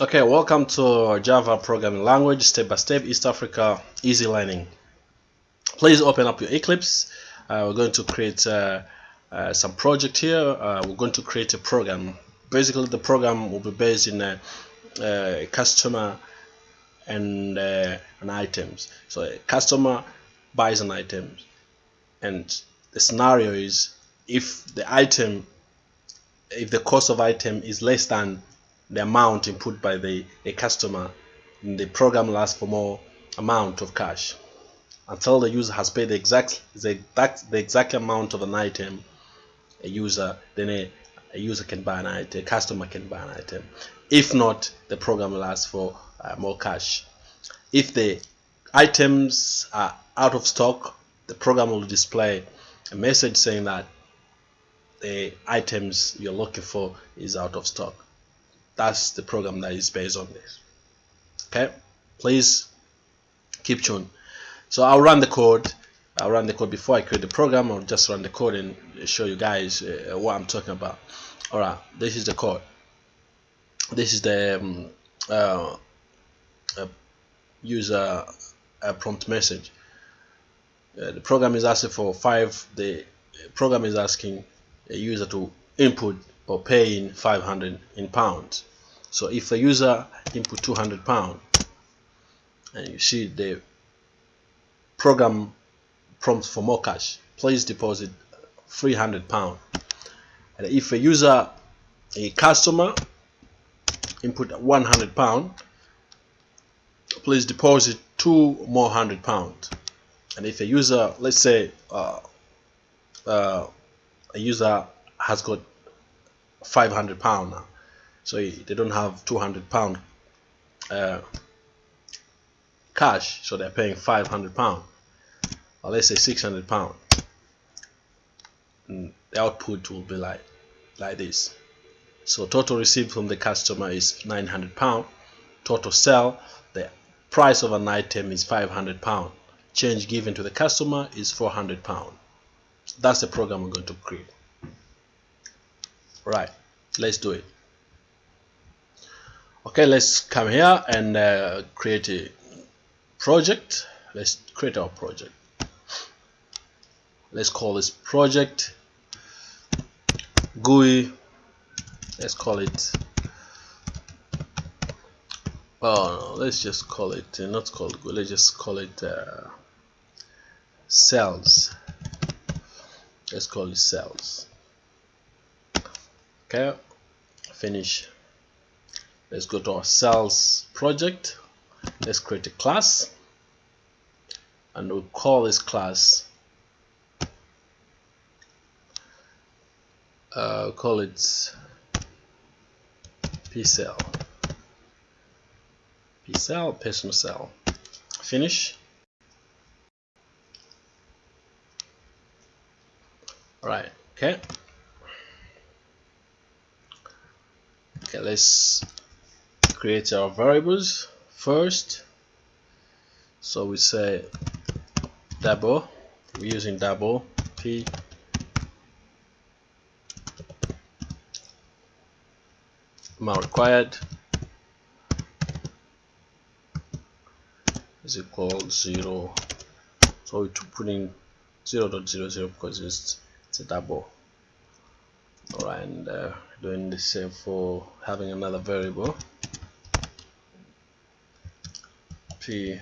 Okay, welcome to Java programming language, step by step, East Africa, easy learning. Please open up your Eclipse. Uh, we're going to create uh, uh, some project here. Uh, we're going to create a program. Basically, the program will be based in a, a customer and uh, an items. So a customer buys an item, and the scenario is if the item, if the cost of item is less than the amount input by the, the customer the program lasts for more amount of cash. Until the user has paid the exact the exact, the exact amount of an item a user then a, a user can buy an item a customer can buy an item. If not the program lasts for uh, more cash. If the items are out of stock the program will display a message saying that the items you're looking for is out of stock that's the program that is based on this. Okay? Please keep tuned. So I'll run the code. I'll run the code before I create the program. I'll just run the code and show you guys uh, what I'm talking about. Alright this is the code. This is the um, uh, user prompt message. Uh, the program is asking for five the program is asking a user to input or pay in 500 in pounds so if a user input 200 pound and you see the program prompts for more cash please deposit 300 pound. And if a user a customer input 100 pound please deposit two more hundred pound. And if a user let's say uh, uh, a user has got 500 pound now so they don't have 200 pound uh, cash so they're paying 500 pound. Or let's say 600 pound. And the output will be like like this. So total received from the customer is 900 pound. Total sell the price of an item is 500 pound. Change given to the customer is 400 pound. That's the program we're going to create. Right let's do it okay let's come here and uh, create a project. Let's create our project. Let's call this project GUI. Let's call it oh no, let's just call it uh, not called GUI let's just call it uh, cells. Let's call it cells. Okay finish let's go to our cells project. Let's create a class. And we'll call this class uh, call it pcell. Pcell personal cell. Finish. All right okay. Okay let's create our variables first. So we say double we're using double p. Amount required is equal zero. So we put in 0 0.00 because it's, it's a double alright and uh, doing the same for having another variable p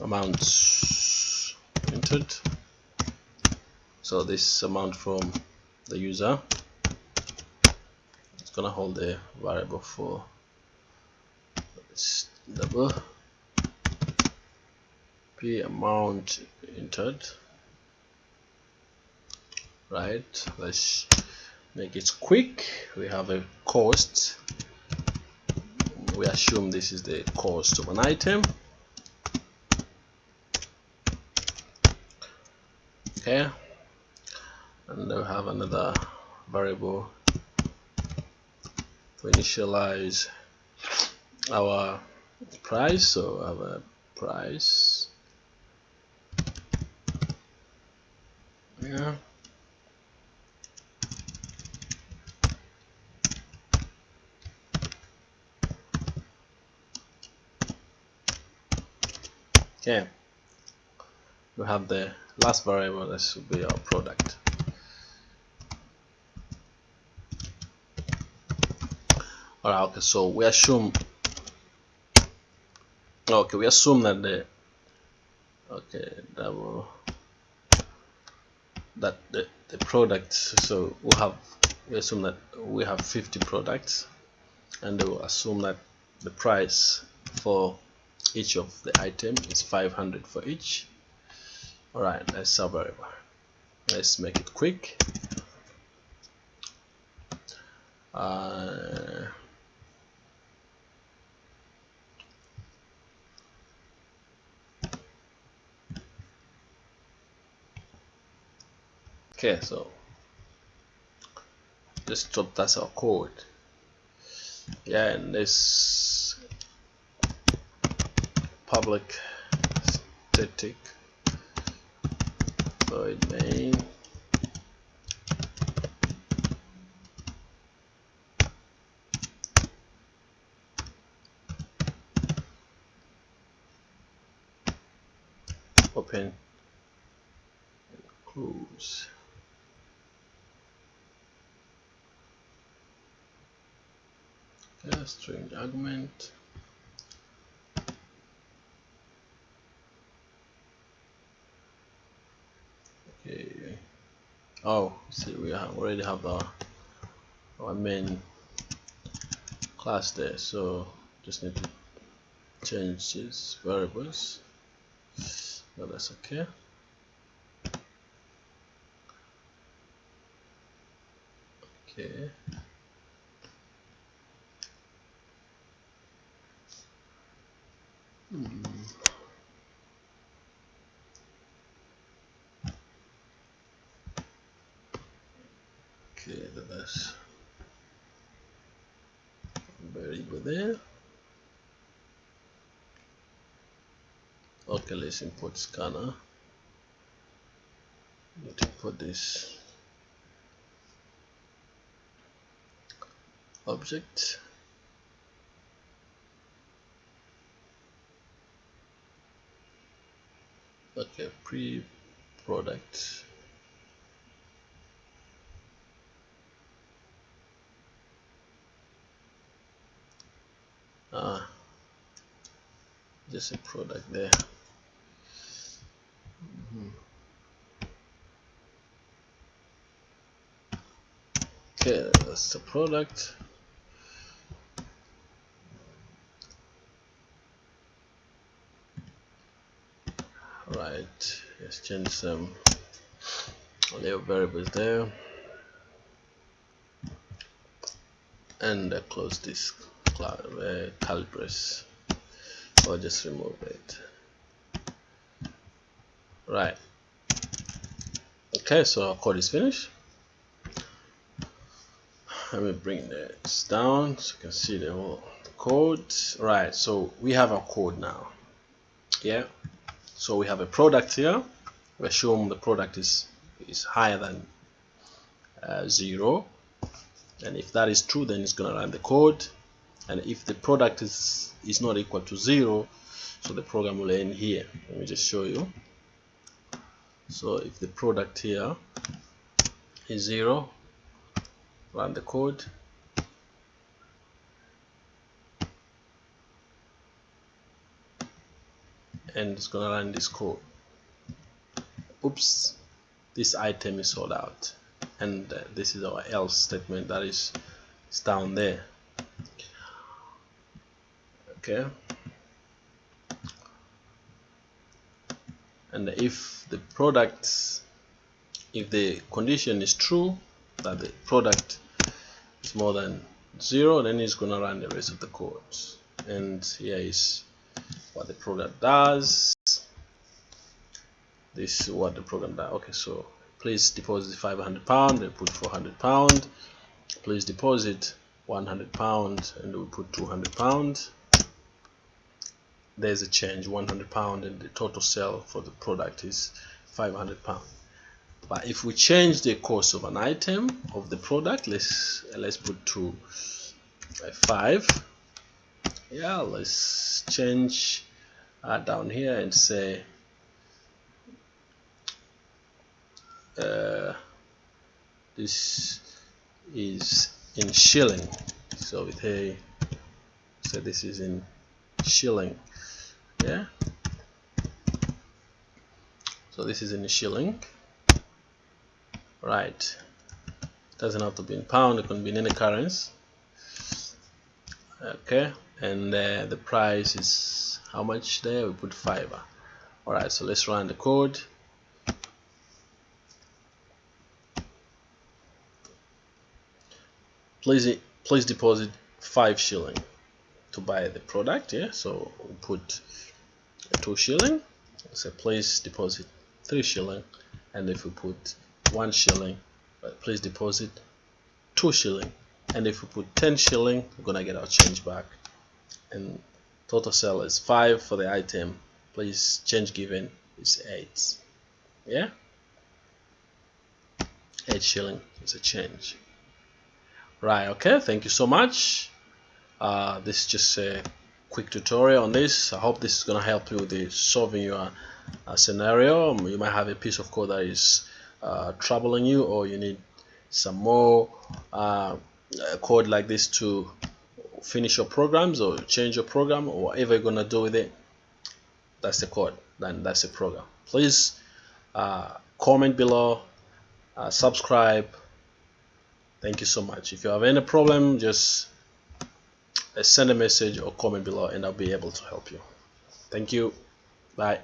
amount entered. So this amount from the user it's gonna hold the variable for double p amount entered. Right let's make it quick. We have a cost we assume this is the cost of an item. Okay. And we have another variable to initialize our price. So a price. Yeah okay we have the last variable that will be our product. Alright okay so we assume okay we assume that the okay double that the, the product so we have we assume that we have 50 products and we will assume that the price for each of the item is 500 for each. All right let's sub variable let's make it quick. Uh, okay so let's drop that's our code. Yeah and this public static. Void main open and close. String argument okay oh see we already have our our main class there so just need to change these variables. So that's okay. Okay. Hmm. okay that's variable there let's import scanner need to put this object. Okay pre product ah just a product there mm -hmm. The product. Right let's change some little variables there. And uh, close this uh, calibres or just remove it. Right. Okay so our code is finished let me bring this down so you can see the whole code. Right so we have our code now. Yeah so we have a product here. We assume the product is is higher than uh, zero. And if that is true then it's gonna run the code. And if the product is is not equal to zero so the program will end here. Let me just show you. So if the product here is zero run the code. And it's gonna run this code. Oops this item is sold out. And uh, this is our else statement that is, is down there. Okay. And if the product if the condition is true that the product is more than zero then it's gonna run the rest of the codes and here is what the program does. This is what the program does. Okay so please deposit 500 pound and put 400 pound. Please deposit 100 pound and we put 200 pound. There's a change 100 pound and the total sale for the product is 500 pound but if we change the cost of an item of the product let's let's put to 5 yeah let's change uh, down here and say uh, this is in shilling. So with a so this is in shilling. Yeah. So this is in shilling right. Doesn't have to be in pound it can be in any currency. Okay and uh, the price is how much there? We put fiber alright so let's run the code. Please please deposit five shilling to buy the product yeah? So we'll put two shilling. So please deposit three shilling. And if we put one shilling but please deposit two shilling. And if we put 10 shilling we're gonna get our change back. And total sell is 5 for the item. Please change given is 8 yeah? 8 shilling is a change. Right okay thank you so much. Uh, this is just a quick tutorial on this. I hope this is gonna help you with the solving your uh, scenario. You might have a piece of code that is uh, troubling you or you need some more uh, code like this to finish your programs or change your program or whatever you're gonna do with it that's the code. Then that's the program. Please uh, comment below uh, subscribe. Thank you so much. If you have any problem just uh, send a message or comment below and I'll be able to help you. Thank you. Bye